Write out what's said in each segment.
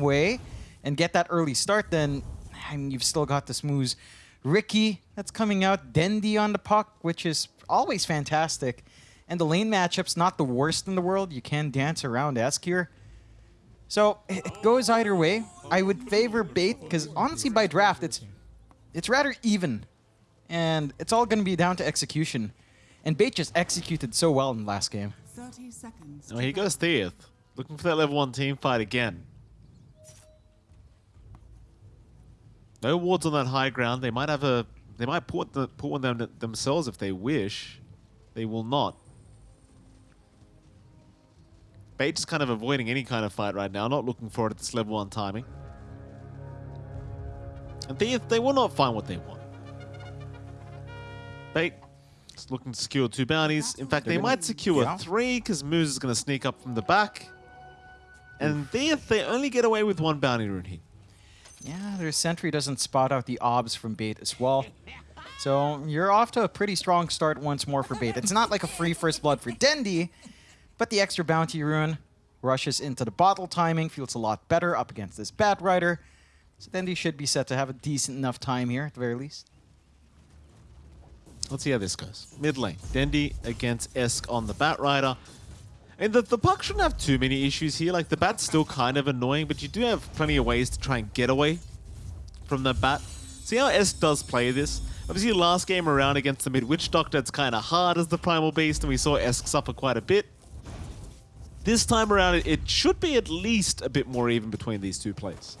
way and get that early start, then I mean, you've still got the smooth Riki that's coming out, Dendi on the puck, which is always fantastic. And the lane matchup's not the worst in the world. You can dance around Esk here. So it it goes either way. I would favor B8 because honestly, by draft, it's it's rather even, and it's all going to be down to execution. And B8 just executed so well in the last game. 30 seconds. Oh, here goes Theeth. Looking for that level 1 team fight again. No wards on that high ground. They might have a... They might put, the, put one them themselves if they wish. They will not. B8 is kind of avoiding any kind of fight right now. Not looking for it at this level 1 timing. And Theeth, they will not find what they want. B8 is looking to secure two bounties. In fact, they gonna- might secure yeah. three because Moose is going to sneak up from the back. And they, they only get away with one bounty rune here. Yeah, their sentry doesn't spot out the obs from B8 as well. So you're off to a pretty strong start once more for B8. It's not like a free first blood for Dendi, but the extra bounty rune rushes into the bottle timing, feels a lot better up against this Bat Rider. So Dendi should be set to have a decent enough time here at the very least. Let's see how this goes. Mid lane, Dendi against Esk on the Bat Rider. And the, the puck shouldn't have too many issues here. Like, the Bat's still kind of annoying, but you do have plenty of ways to try and get away from the Bat. See how Esk does play this? Obviously, last game around against the Mid Witch Doctor, it's kind of hard as the Primal Beast, and we saw Esk suffer quite a bit. This time around, it, should be at least a bit more even between these two plays.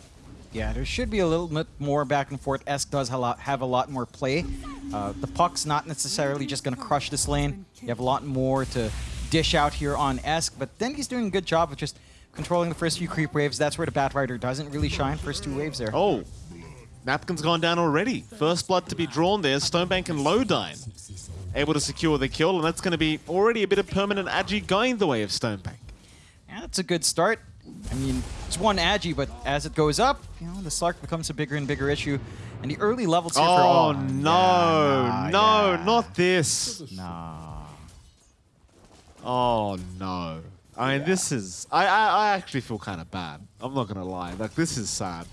Yeah, there should be a little bit more back and forth. Esk does have a lot, have a lot more play. Uh, the puck's not necessarily just going to crush this lane. You have a lot more to dish out here on Esk, but then he's doing a good job of just controlling the first few creep waves. That's where the Bat Rider doesn't really shine. First two waves there. Oh, Napkin's gone down already. First blood to be drawn there. Stonebank and Lodine able to secure the kill, and that's going to be already a bit of permanent agi going the way of Stonebank. Yeah, that's a good start. I mean, it's one Agi, but as it goes up, you know, the Slark becomes a bigger and bigger issue. And the early levels here for Oh, no, Yeah, nah, no, yeah. not this. Nah. Oh, no. I mean, this is... I, I, I actually feel kind of bad. I'm not going to lie. Like, this is sad.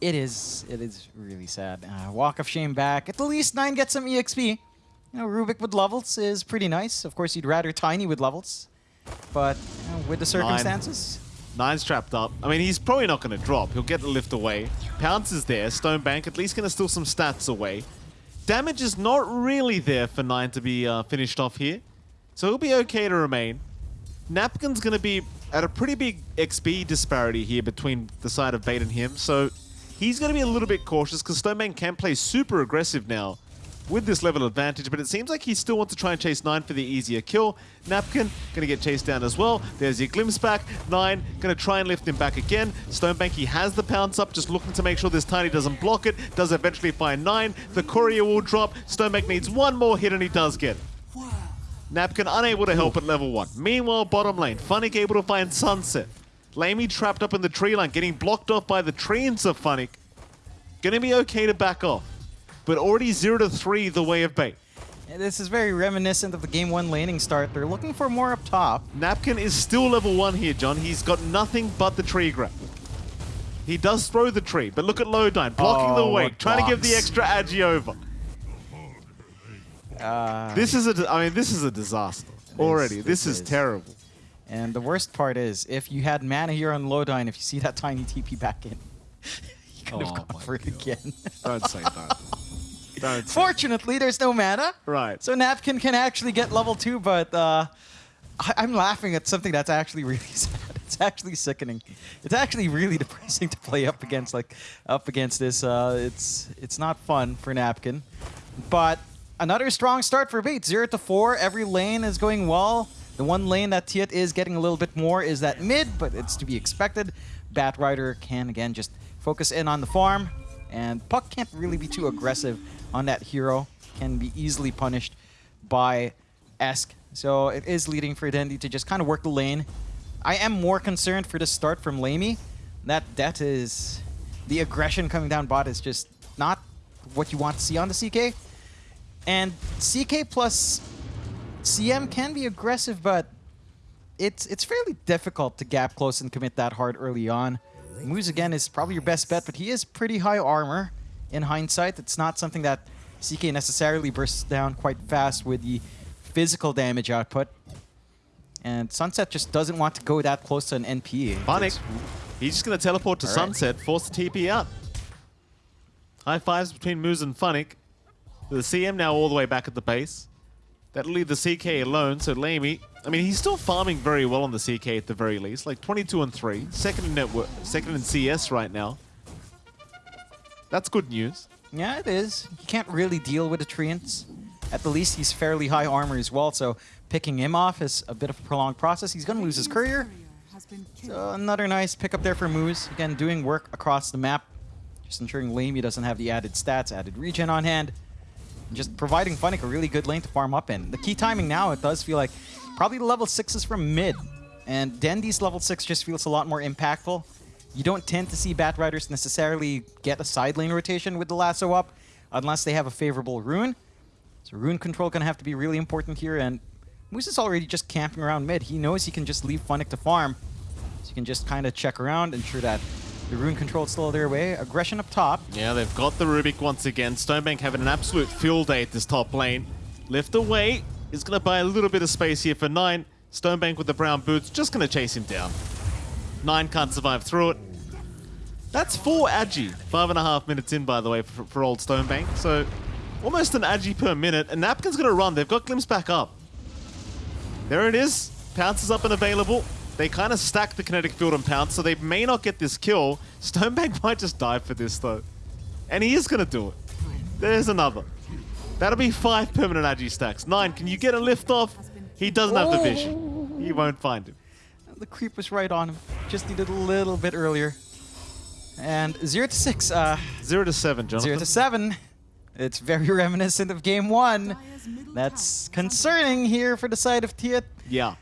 It is. It is really sad. Uh, Walk of Shame back. At the least nine gets some exp. You know, Rubik with levels is pretty nice. Of course, you'd rather Tiny with levels, but you know, with the circumstances, Nine's trapped up. I mean, he's probably not going to drop. He'll get the lift away. Pounce is there. Stonebank at least going to steal some stats away. Damage is not really there for Nine to be uh, finished off here. So he'll be okay to remain. Napkin's going to be at a pretty big XP disparity here between the side of B8 and him. So he's going to be a little bit cautious because Stonebank can play super aggressive now with this level advantage, but it seems like he still wants to try and chase 9 for the easier kill. Napkin going to get chased down as well. There's your glimpse back. 9 going to try and lift him back again. Stonebank, he has the pounce up, just looking to make sure this Tiny doesn't block it. Does eventually find 9. The courier will drop. Stonebank needs one more hit and he does get it. Napkin unable to help at level 1. Meanwhile, bottom lane, Funnick able to find Sunset. Lamy trapped up in the tree line, getting blocked off by the treants of Funnick. Gonna be okay to back off. But already 0 to 3 the way of B8. And this is very reminiscent of the game one laning start. They're looking for more up top. Napkin is still level 1 here, John. He's got nothing but the tree grab. He does throw the tree, but look at Lodine, blocking Oh, the wake, what trying to give the extra agi over. Uh, This is a, I mean, this is a disaster. Already, this, this is, is. terrible. and the worst part is, if you had mana here on Lodine, if you see that tiny TP back in, you could have Oh gone my for it again. Don't say that. Don't say Fortunately, there's no mana. Right. So Napkin can actually get level two, but uh, I- I'm laughing at something that's actually really sad. It's actually sickening. It's actually really depressing to play up against like up against this. Uh, it's it's not fun for Napkin, but another strong start for B8. Zero to four. Every lane is going well. The one lane that Tiet is getting a little bit more is that mid, but it's to be expected. Bat Rider can again just focus in on the farm, and Puck can't really be too aggressive on that hero. Can be easily punished by Esk. So it is leading for Dendi to just kind of work the lane. I am more concerned for the start from Lamy. That that is the aggression coming down bot is just not what you want to see on the CK. And CK plus CM can be aggressive, but it's it's fairly difficult to gap close and commit that hard early on. Moose again is probably your best bet, but he is pretty high armor in hindsight. It's not something that CK necessarily bursts down quite fast with the physical damage output. And Sunset just doesn't want to go that close to an NP. Funnick, It's- he's just going to teleport to All right. Sunset, force the TP out. High fives between Moose and Funnick. The CM now all the way back at the base. That'll leave the CK alone, so Lamy, I mean, he's still farming very well on the CK at the very least, like 22 and 3, second in network, second in CS right now. That's good news. Yeah, it is. He can't really deal with the At the least, he's fairly high armor as well, so picking him off is a bit of a prolonged process. He's going to lose his courier. So another nice pickup there for Moose. Again, doing work across the map. Just ensuring Lamy doesn't have the added stats, added regen on hand. Just providing Funnick a really good lane to farm up in. The key timing now, it does feel like probably the level 6s from mid. And Dendi's level 6 just feels a lot more impactful. You don't tend to see Bat Riders necessarily get a side lane rotation with the lasso up unless they have a favorable rune. So rune control going to have to be really important here. And Moose is already just camping around mid. He knows he can just leave Funnick to farm. So you can just kind of check around, and ensure that the rune control is still their way. Aggression up top. Yeah, they've got the Rubik once again. Stonebank having an absolute field day at this top lane. Lift away is going to buy a little bit of space here for Nine. Stonebank with the brown boots, just going to chase him down. Nine can't survive through it. That's four Agi. Five and a half minutes in, by the way, for, for old Stonebank. So almost an Agi per minute. And Napkin's going to run. They've got Glimpse back up. There it is. Pounces up and available. They kind of stack the kinetic field and Pounce, so they may not get this kill. Stonebank might just die for this, though. And he is going to do it. There's another. That'll be five permanent Agi stacks. Nine, can you get a lift off? He doesn't have the vision. You won't find him. The creep was right on him. Just needed a little bit earlier. And 0 to 6. Uh, Zero to seven, Jonathan. 0 to 7. It's very reminiscent of game 1. That's concerning here for the side of Tia. Yeah.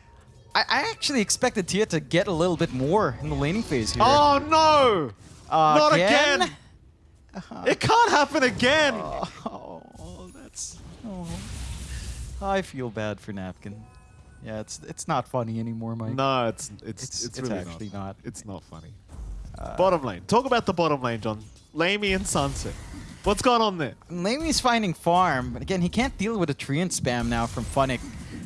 I, I actually expected Tia to get a little bit more in the laning phase here. Oh, no! Uh, Not again! It can't happen again! Oh, that's. Oh. I feel bad for Napkin. Yeah, it's it's not funny anymore, Mike. No, it's it's It's- it's, it's really actually not. It's not funny. bottom lane. Talk about the bottom lane, John. Lamy and Sunset. What's going on there? Lamy's finding farm, but again, he can't deal with a Treant spam now from Funnick.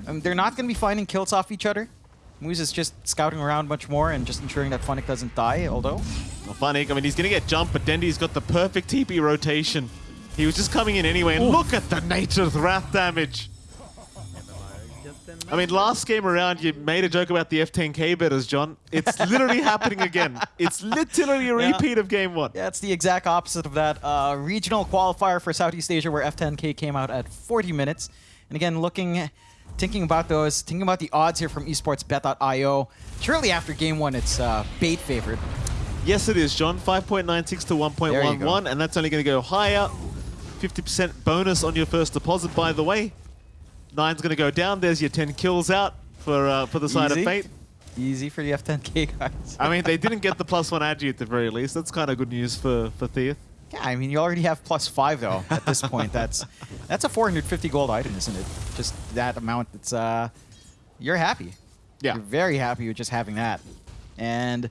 Um, they're not going to be finding kills off each other. Moose is just scouting around much more and just ensuring that Funnick doesn't die, although... Well, I mean, he's going to get jumped, but Dendi's got the perfect TP rotation. He was just coming in anyway, and look at the Nature's Wrath damage. I mean, last game around, you made a joke about the F10K betters, John. It's literally happening again. It's literally a Yeah. repeat of game one. Yeah, it's the exact opposite of that. Uh, regional qualifier for Southeast Asia where F10K came out at 40 minutes. And again, looking, thinking about those, thinking about the odds here from esportsbet.io. Surely after game one, it's uh, B8 favorite. Yes, it is, John. 5.96 to 1.11, and that's only going to go higher. 50% bonus on your first deposit, by the way. Nine's going to go down. There's your 10 kills out for uh, for the side Easy. of Fate. Easy for the F10K guys. I mean, they didn't get the plus one agi at the very least. That's kind of good news for, for Theath. Yeah, I mean, you already have plus five though. At this point, that's that's a 450 gold item, isn't it? Just that amount. It's uh, you're happy. Yeah. You're very happy with just having that. And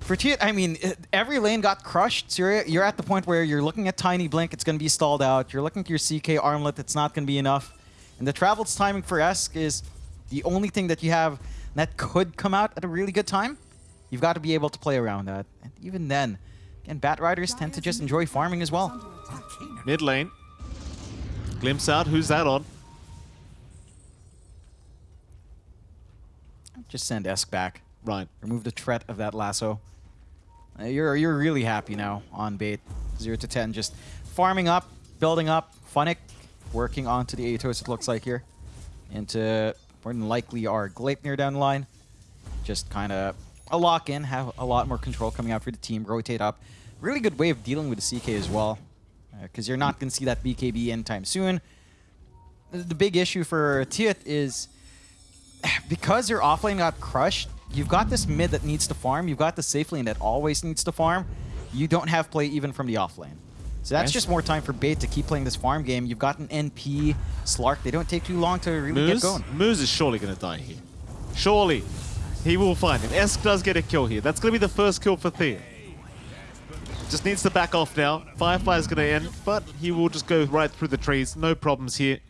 for Tiet, I mean, every lane got crushed. So you're, you're at the point where you're looking at Tiny Blink, it's going to be stalled out. You're looking at your CK Armlet, it's not going to be enough. And the Travel's timing for Esk is the only thing that you have that could come out at a really good time. You've got to be able to play around that. And even then, again, Bat Riders tend to just enjoy farming as well. Mid lane. Glimpse out. Who's that on? Just send Esk back. Right. Remove the threat of that lasso. Uh, you're you're really happy now on bait. Zero to ten, just farming up, building up. Funnick working onto the Atos. It looks like here, into more than likely our Gleipnir down the line. Just kind of a lock in, have a lot more control coming out for the team. Rotate up. Really good way of dealing with the CK as well, uh, because you're not going to see that BKB anytime soon. The, the big issue for Tiet is because your offlane got crushed, you've got this mid that needs to farm, you've got the safe lane that always needs to farm, you don't have play even from the offlane. So that's Yes. just more time for B8 to keep playing this farm game. You've got an NP, Slark, they don't take too long to really Moose? get going. Moose is surely going to die here. Surely. He will find him. Esk does get a kill here. That's going to be the first kill for Thea. Just needs to back off now. Firefly's going to end, but he will just go right through the trees. No problems here.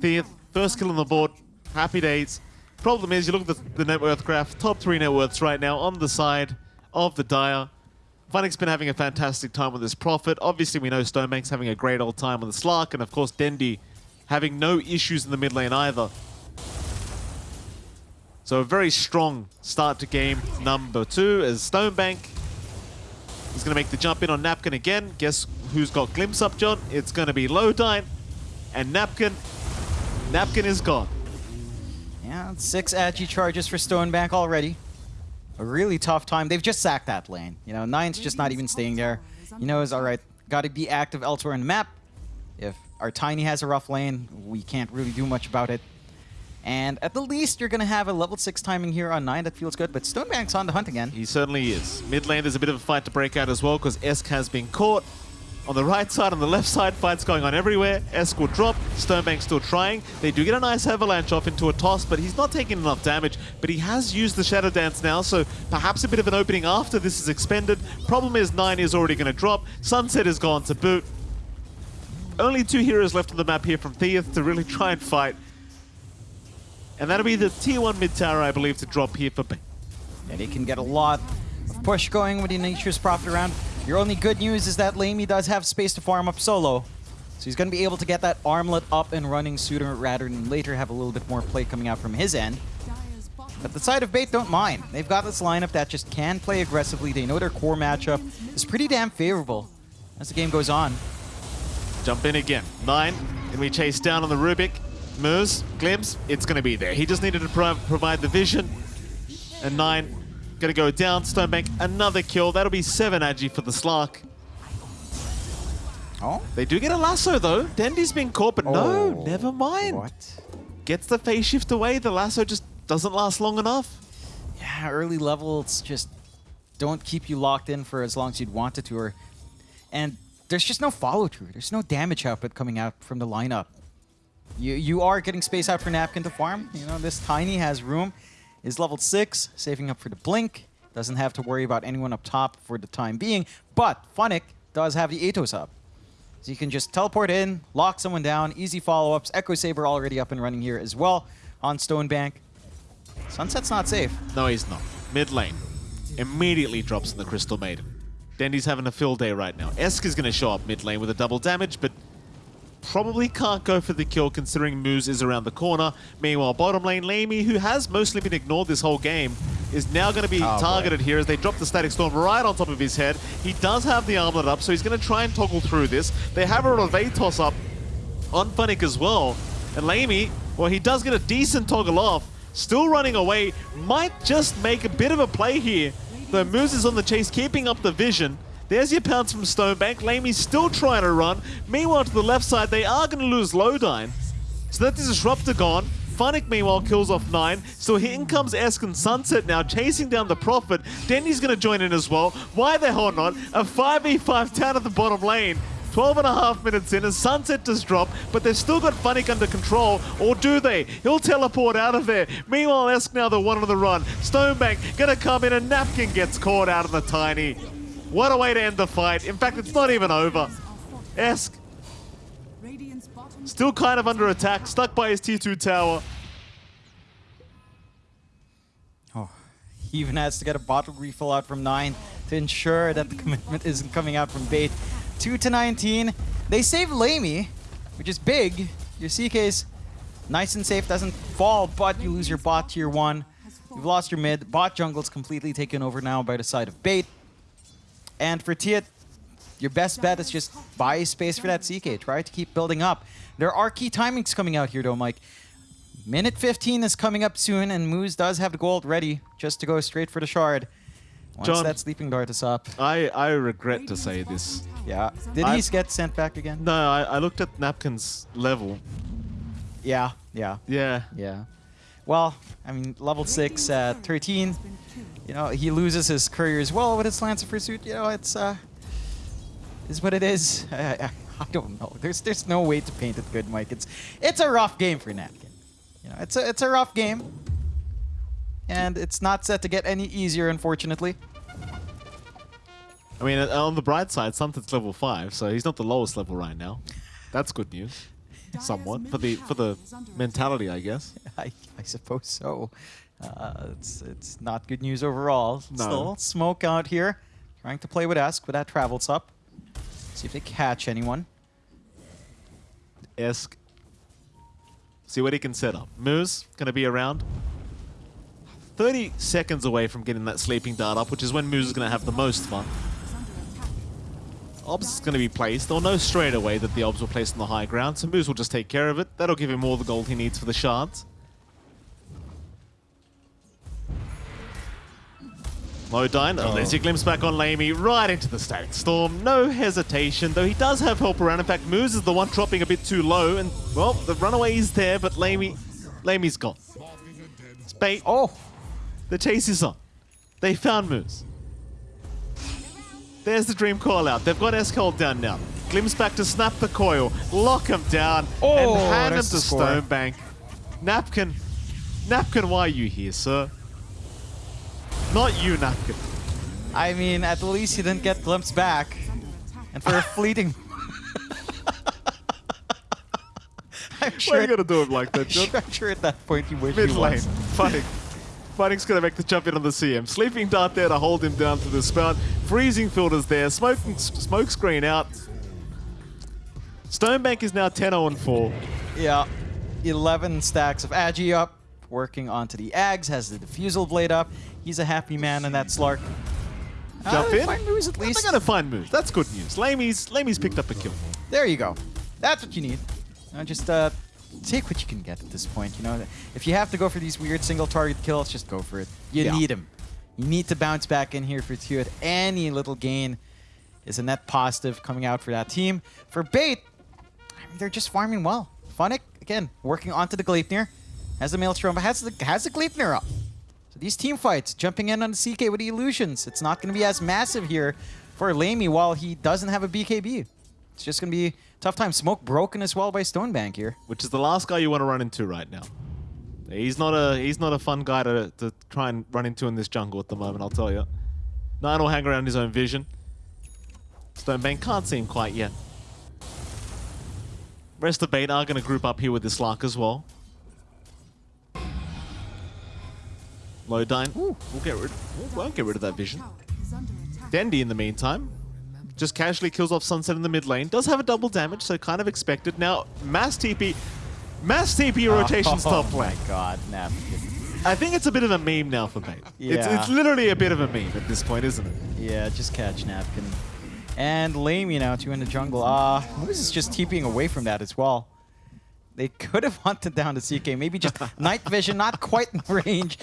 Thea, first kill on the board. Happy days. Problem is, you look at the, the net worth graph, top three net worths right now on the side of the Dire. Funnick's been having a fantastic time with his Prophet. Obviously, we know Stonebank's having a great old time with the Slark, and of course, Dendi having no issues in the mid lane either. So a very strong start to game number two as Stonebank is going to make the jump in on Napkin again. Guess who's got Glimpse up, John? It's going to be Lodine and Napkin. Napkin is gone. Yeah, six Agi charges for Stonebank already. A really tough time. They've just sacked that lane. You know, Nine's just not even staying there. He knows, all right, got to be active elsewhere in the map. If our Tiny has a rough lane, we can't really do much about it. And at the least, you're going to have a level 6 timing here on 9. That feels good. But Stonebank's on the hunt again. He certainly is. Mid lane, there's a bit of a fight to break out as well because Esk has been caught. On the right side, on the left side, fights going on everywhere. Esk will drop. Stonebank still trying. They do get a nice avalanche off into a toss, but he's not taking enough damage. But he has used the Shadow Dance now, so perhaps a bit of an opening after this is expended. Problem is, 9 is already going to drop. Sunset is gone to boot. Only two heroes left on the map here from Theath to really try and fight. And that'll be the tier 1 mid tower, I believe, to drop here for... B8. And he can get a lot of push going with the Nature's Prophet around. Your only good news is that Lamy does have space to farm up solo. So he's going to be able to get that armlet up and running sooner rather than later have a little bit more play coming out from his end. But the side of B8 don't mind. They've got this lineup that just can play aggressively. They know their core matchup is pretty damn favorable as the game goes on. Jump in again. Nine. And we chase down on the Rubik. Moose, Glimpse, it's going to be there. He just needed to pro provide the vision. And Nine going to go down. Stonebank, another kill. That'll be seven Agi for the Slark. Oh? They do get a lasso, though. Dendi's been caught, but Oh. no, never mind. What? Gets the phase shift away. The lasso just doesn't last long enough. Yeah, early levels just don't keep you locked in for as long as you'd want it to. Or, and there's just no follow through. There's no damage output coming out from the lineup. You you are getting space out for Napkin to farm. You know, this Tiny has room. Is level 6, saving up for the Blink. Doesn't have to worry about anyone up top for the time being. But Funnick does have the Atos up. So you can just teleport in, lock someone down, easy follow-ups. Echo Saber already up and running here as well on Stonebank. Sunset's not safe. No, he's not. Mid lane. Immediately drops in the Crystal Maiden. Dendi's having a fill day right now. Esk is going to show up mid lane with a double damage, but probably can't go for the kill considering Moose is around the corner. Meanwhile, bottom lane, Lamy, who has mostly been ignored this whole game, is now going to be Oh, boy. targeted here as they drop the Static Storm right on top of his head. He does have the armlet up, so he's going to try and toggle through this. They have a Vatos up on Funnick as well. And Lamy, well, he does get a decent toggle off. Still running away. Might just make a bit of a play here. Though Moose is on the chase, keeping up the vision. There's your pounce from Stonebank. Lamy's still trying to run. Meanwhile, to the left side, they are going to lose Lodine. So that's the Disruptor gone. Funnick, meanwhile, kills off 9. So here in comes Esk and Sunset now, chasing down the Prophet. Denny's going to join in as well. Why the hell not? A 5v5 down at the bottom lane. 12 and a half minutes in and Sunset does drop, but they've still got Funnick under control, or do they? He'll teleport out of there. Meanwhile, Esk now the one on the run. Stonebank gonna come in and Napkin gets caught out of the Tiny. What a way to end the fight. In fact, it's not even over. Esk still kind of under attack, stuck by his T2 tower. Oh, he even has to get a bottle refill out from 9 to ensure that the commitment isn't coming out from B8. 2 to 19. They save Lamy, which is big. Your CK's nice and safe, doesn't fall, but you lose your bot tier 1. You've lost your mid. Bot jungle's completely taken over now by the side of B8. And for Tiet, your best bet is just buy space for that CK. Try to keep building up. There are key timings coming out here, though, Mike. Minute 15 is coming up soon, and Moose does have the gold ready just to go straight for the shard. Once John- that Sleeping Dart is up. I, I regret to say this. Yeah. Did he get sent back again? No, I, I looked at Napkin's level. Yeah, yeah, Yeah. yeah. Well, I mean, level 6 at 13. You know, he loses his courier as well with his Lancer Pursuit. You know, it's, uh, is what it is. I, I, don't know. There's there's no way to paint it good, Mike. It's it's a rough game for Napkin. You know, it's a it's a rough game. and it's not set to get any easier, unfortunately. I mean, uh, on the bright side, something's level 5, so he's not the lowest level right now. That's good news. Somewhat. For the for the mentality, I guess. I, I suppose so. Uh, it's it's not good news overall. No. Still, smoke out here, trying to play with Esk with that travel sup. See if they catch anyone. Esk. See what he can set up. Moose going to be around. 30 seconds away from getting that sleeping dart up, which is when Moose is going to have the most fun. Obs is going to be placed. They'll know straight away that the Obs were placed on the high ground, so Moose will just take care of it. That'll give him all the gold he needs for the shards. Modine, oh. there's your glimpse back on Lamy, right into the Static Storm. No hesitation, though he does have help around. In fact, Moose is the one dropping a bit too low, and, well, the runaway is there, but Lamy, Lamy's gone. Spate, Oh, the chase is on. They found Moose. There's the Dream Coil out. They've got S-Cold down now. Glimpse back to snap the coil, lock him down, Oh, and hand him to. Stonebank. Napkin, Napkin, why are you here, sir? Not you, Napkin. I mean, at least he didn't get glimpsed back. And for a fleeting... I'm Why sure, are you gonna do him like that, John? I'm sure at that point he wished Mid lane, fighting. Fighting's gonna make the jump in on the CM. Sleeping Dart there to hold him down to the spout. Freezing filters there. Smoking smoke screen out. Stonebank is now 10-0 4. Yeah, 11 stacks of Agi up, working onto the Ags, has the Diffusal Blade up. He's a happy man in that Slark. Jump Uh, in. Find moves at They're least. gonna find moves. That's good news. Lamy's Lamy's picked up a kill. There you go. That's what you need. Uh, just uh, take what you can get at this point. You know, if you have to go for these weird single target kills, just go for it. You Yeah. need them. You need to bounce back in here for Tuat. Any little gain is a net positive coming out for that team. For B8, I mean, they're just farming well. Funnick, again, working onto the Gleipnir. Has the Maelstrom, but has the, has the Gleipnir up. So these team fights, jumping in on the CK with the illusions. It's not going to be as massive here for Lamy while he doesn't have a BKB. It's just going to be tough time. Smoke broken as well by Stonebank here. which is the last guy you want to run into right now. He's not a he's not a fun guy to, to try and run into in this jungle at the moment, I'll tell you. Nine will hang around his own vision. Stonebank can't see him quite yet. Rest of B8 are going to group up here with this Lark as well. Lodine, we'll get rid, we won't get rid of that vision. Dendi, in the meantime, just casually kills off Sunset in the mid lane. Does have a double damage, so kind of expected. Now, Mass TP, Mass TP rotation top Oh my god, napkin. I think it's a bit of a meme now for me. It's, Yeah. it's literally a bit of a meme at this point, isn't it? Yeah, just catch napkin. And Lamy now, two in the jungle. Ah, uh, Moose is just TPing away from that as well. They could have hunted down the CK. Maybe just night vision, not quite in range.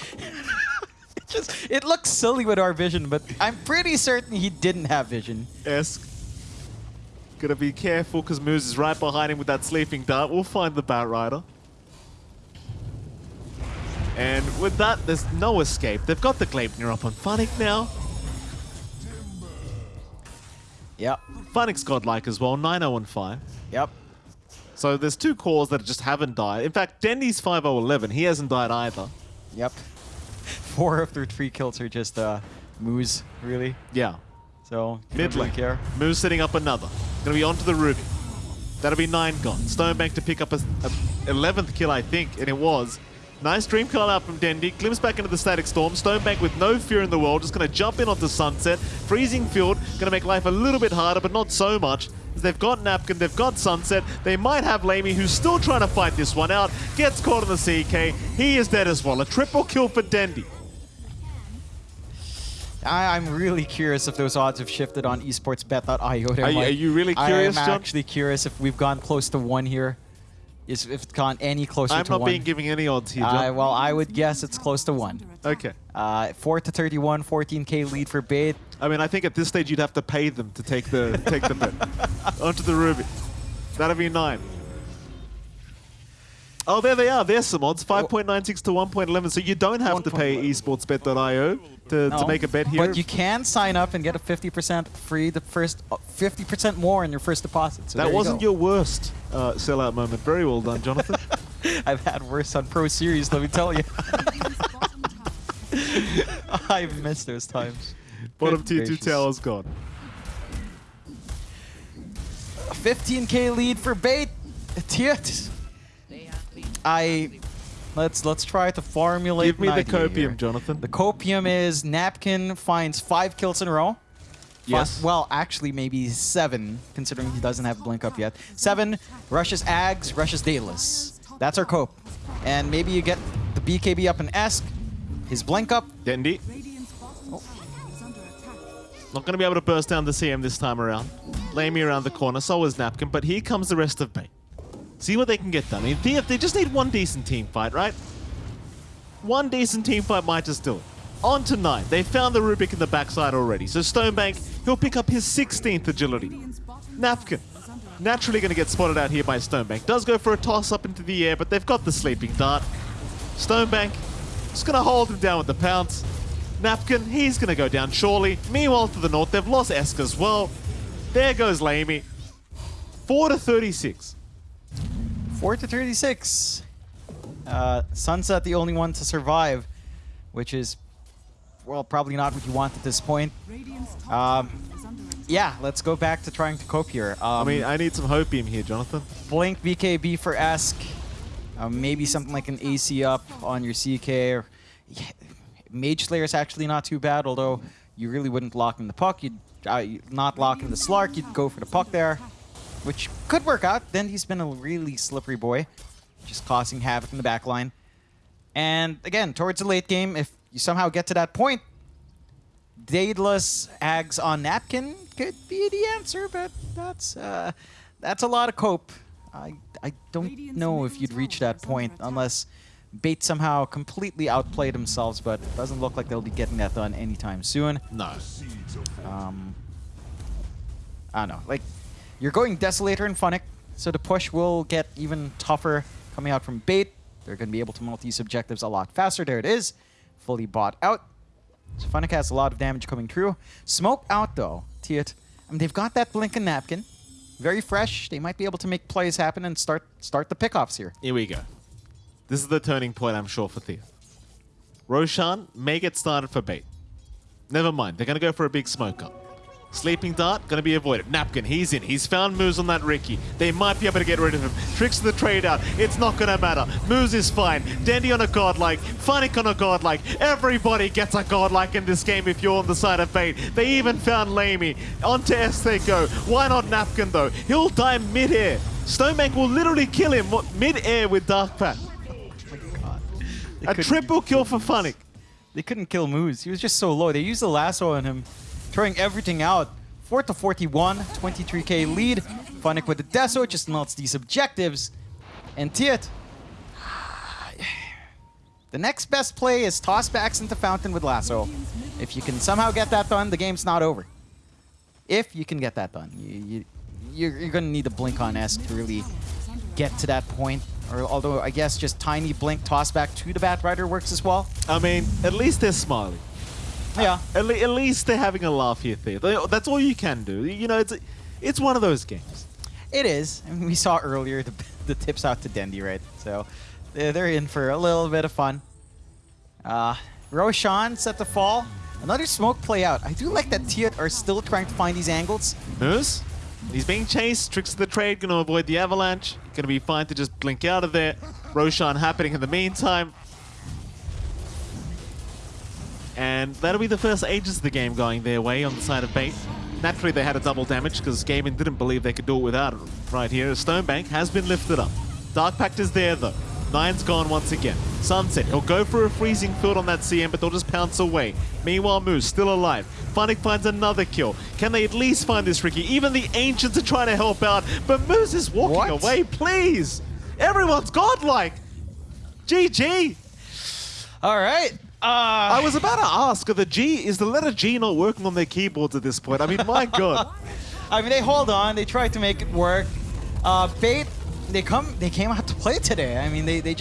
It just it looks silly with our vision, but I'm pretty certain he didn't have vision. Esk. Gotta be careful because Moose is right behind him with that sleeping dart. We'll find the Bat Rider. And with that, there's no escape. They've got the Gleipnir up on Funnick now. Yep. Funnick's godlike as well, 9-0 and 5. Yep. So there's two cores that just haven't died. In fact, Dendi's 5-0-11. He hasn't died either. Yep. Four of their three kills are just uh Moose, really. Yeah. So Mid don't really lane. care. Moose setting up another. Gonna be onto the Ruby. That'll be nine gone. Stonebank to pick up a, a 11th kill, I think, and it was. Nice dream coil out from Dendi. Glimpse back into the static storm. Stonebank with no fear in the world, just gonna jump in onto Sunset. Freezing field, gonna make life a little bit harder, but not so much. They've got Napkin, they've got Sunset. They might have Lamy, who's still trying to fight this one out. Gets caught on the CK. He is dead as well. A triple kill for Dendi. I, I'm really curious if those odds have shifted on esportsbet.io. Are you- are you really curious, I am John? actually curious if we've gone close to one here. Is if it's gone any closer I'm to not being giving any odds here, Uh, John. well, I would guess it's close to one. Okay. Uh, 4 to 31, 14k lead for B8. I mean, I think at this stage you'd have to pay them to take the take the bet onto the Ruby. That'd be nine. Oh, there they are. There's some odds. 5.96 to 1.11. So you don't have to pay esportsbet.io to, to make a bet here. But you can sign up and get a 50% free, the first uh, 50% more on your first deposit. So that wasn't you your worst uh, sellout moment. Very well done, Jonathan. I've had worse on Pro Series, let me tell you. I've missed those times. Bottom tier 2 gracious. tower's gone. 15k lead for B8. Tiet. I let's let's try to formulate. Give me the copium, here. Jonathan. The copium is Napkin finds five kills in a row. Yes. well, actually, maybe seven, considering he doesn't have Blink up yet. Seven, rushes Ags, rushes Daedalus. That's our cope. And maybe you get the BKB up in Esk, his Blink up. Dendi. Not going to be able to burst down the CM this time around. Lay me around the corner, so is Napkin, but here comes the rest of B8. See what they can get done. I mean, they, they just need one decent team fight, right? One decent team fight might just do it. On to 9. They found the Rubik in the backside already, so Stonebank, he'll pick up his 16th agility. Napkin, naturally going to get spotted out here by Stonebank. Does go for a toss up into the air, but they've got the sleeping dart. Stonebank, just going to hold him down with the pounce. Napkin, he's going to go down surely. Meanwhile, to the north, they've lost Esk as well. There goes Lamy. 4 to 36. 4 to 36. Uh, Sunset the only one to survive, which is, well, probably not what you want at this point. Um, yeah, let's go back to trying to cope here. Um, I mean, I need some hopium here, Jonathan. Blink BKB for Esk. Uh, maybe something like an AC up on your CK. Or, yeah, Mage Slayer is actually not too bad, although you really wouldn't lock in the puck. You'd uh, you'd not lock in the Slark. You'd go for the puck there, which could work out. Then he's been a really slippery boy, just causing havoc in the back line. And again, towards the late game, if you somehow get to that point, Daedalus Ags on Napkin could be the answer, but that's uh, that's a lot of cope. I I don't know if you'd reach that point unless B8 somehow completely outplayed themselves, but it doesn't look like they'll be getting that done anytime soon. No. Um, I don't know. Like, you're going Desolator and Funnick, so the push will get even tougher coming out from B8. They're going to be able to multi objectives a lot faster. There it is. Fully bought out. So Funnick has a lot of damage coming through. Smoke out, though. Tiet. I mean, they've got that Blink and Napkin. Very fresh. They might be able to make plays happen and start start the pickoffs here. Here we go. This is the turning point, I'm sure, for Thea. Roshan may get started for B8. Never mind, they're going to go for a big smoke up. Sleeping Dart, going to be avoided. Napkin, he's in. He's found Moose on that Riki. They might be able to get rid of him. Tricks the trade out. It's not going to matter. Moose is fine. Dandy on a godlike. Funnick on a godlike. Everybody gets a godlike in this game if you're on the side of Fate. They even found Lamy. On to S they go. Why not Napkin, though? He'll die mid-air. Stonebank will literally kill him mid-air with Dark Pact. They A triple kill for Funnick. They couldn't kill Moose. He was just so low. They used the lasso on him, throwing everything out. 4 to 41, 23k lead. Funnick with the Deso just melts these objectives. And Tiet. The next best play is toss backs into Fountain with lasso. If you can somehow get that done, the game's not over. If you can get that done. You, you, you're, you're going to need a blink on S to really get to that point. Or although I guess just tiny blink toss back to the Bat Rider works as well. I mean, at least they're. Yeah. At, le- at least they're having a laugh here, Thea. That's all you can do. You know, it's it's one of those games. It is. I mean, we saw earlier the, the tips out to Dendi, right? So they're, they're in for a little bit of fun. Uh, Roshan set to fall. Another smoke play out. I do like that Tiet are still trying to find these angles. Moose, he's being chased. Tricks of the trade, going to avoid the avalanche. Going to be fine to just blink out of there. Roshan happening in the meantime. And that'll be the first Aegis of the game going their way on the side of B8. Naturally, they had a double damage because Gaming didn't believe they could do it without it right here. Stonebank has been lifted up. Dark Pact is there, though. Nine's gone once again. Sunset, he'll go for a freezing field on that CM, but they'll just pounce away. Meanwhile, Moose still alive. Funnick finds another kill. Can they at least find this Riki? Even the Ancients are trying to help out, but Moose is walking What? away. Please! Everyone's godlike! GG! All right. Uh, I was about to ask, are the G, is the letter G not working on their keyboards at this point? I mean, my god. I mean, they hold on. They try to make it work. Uh, they come. They came out to play today. I mean, they they. Just